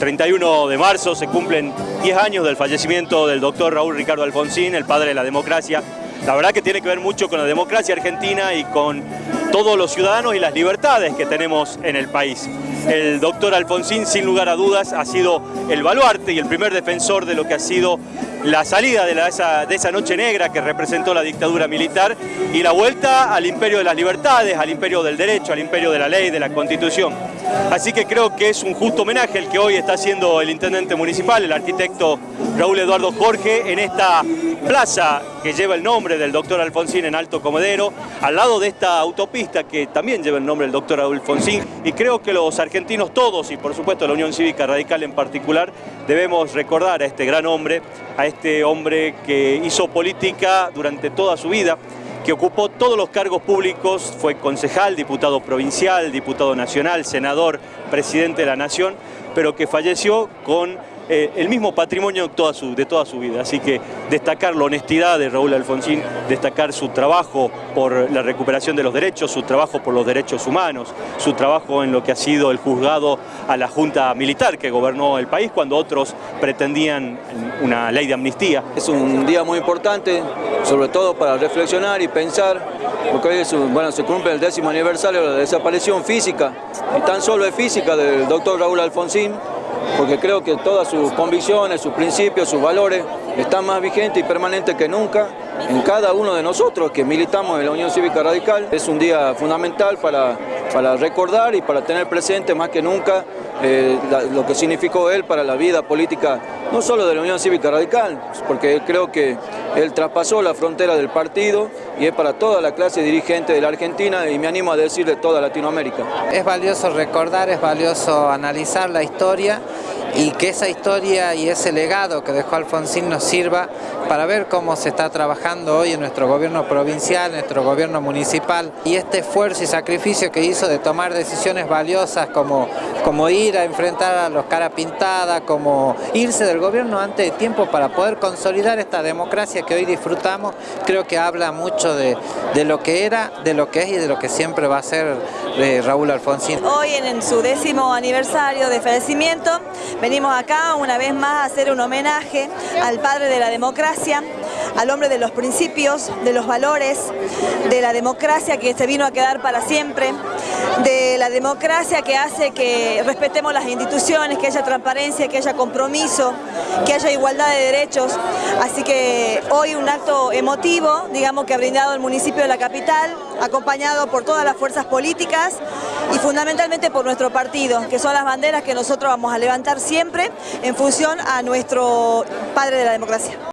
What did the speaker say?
31 de marzo se cumplen 10 años del fallecimiento del doctor Raúl Ricardo Alfonsín, el padre de la democracia. La verdad que tiene que ver mucho con la democracia argentina y con todos los ciudadanos y las libertades que tenemos en el país. El doctor Alfonsín, sin lugar a dudas, ha sido el baluarte y el primer defensor de lo que ha sido la salida de, esa, de esa noche negra que representó la dictadura militar y la vuelta al imperio de las libertades, al imperio del derecho, al imperio de la ley, de la constitución. Así que creo que es un justo homenaje el que hoy está haciendo el intendente municipal, el arquitecto Raúl Eduardo Jorge, en esta plaza que lleva el nombre del doctor Alfonsín en Alto Comedero, al lado de esta autopista que también lleva el nombre del doctor Alfonsín. Y creo que los argentinos todos, y por supuesto la Unión Cívica Radical en particular, debemos recordar a este gran hombre, a este hombre que hizo política durante toda su vida, que ocupó todos los cargos públicos, fue concejal, diputado provincial, diputado nacional, senador, presidente de la nación, pero que falleció con eh, el mismo patrimonio de toda, su, vida. Así que destacar la honestidad de Raúl Alfonsín, destacar su trabajo por la recuperación de los derechos, su trabajo por los derechos humanos, su trabajo en lo que ha sido el juzgado a la Junta Militar que gobernó el país cuando otros pretendían una ley de amnistía. Es un día muy importante, sobre todo para reflexionar y pensar, porque hoy bueno, se cumple el décimo aniversario de la desaparición física, y tan solo es física del doctor Raúl Alfonsín, porque creo que todas sus convicciones, sus principios, sus valores están más vigentes y permanentes que nunca en cada uno de nosotros que militamos en la Unión Cívica Radical. Es un día fundamental para, para recordar y para tener presente más que nunca eh, lo que significó él para la vida política, no solo de la Unión Cívica Radical, porque creo que él traspasó la frontera del partido y es para toda la clase dirigente de la Argentina y me animo a decir de toda Latinoamérica. Es valioso recordar, es valioso analizar la historia y que esa historia y ese legado que dejó Alfonsín nos sirva para ver cómo se está trabajando hoy en nuestro gobierno provincial, nuestro gobierno municipal y este esfuerzo y sacrificio que hizo de tomar decisiones valiosas como, como ir a enfrentar a los cara pintada, como irse del gobierno antes de tiempo para poder consolidar esta democracia que hoy disfrutamos, creo que habla mucho de, lo que era, de lo que es y de lo que siempre va a ser eh, Raúl Alfonsín. Hoy en su décimo aniversario de fallecimiento Venimos acá una vez más a hacer un homenaje al padre de la democracia, al hombre de los principios, de los valores, de la democracia que se vino a quedar para siempre, de la democracia que hace que respetemos las instituciones, que haya transparencia, que haya compromiso, que haya igualdad de derechos. Así que hoy un acto emotivo, digamos que ha brindado el municipio de la capital, acompañado por todas las fuerzas políticas y fundamentalmente por nuestro partido, que son las banderas que nosotros vamos a levantar siempre en función a nuestro padre de la democracia.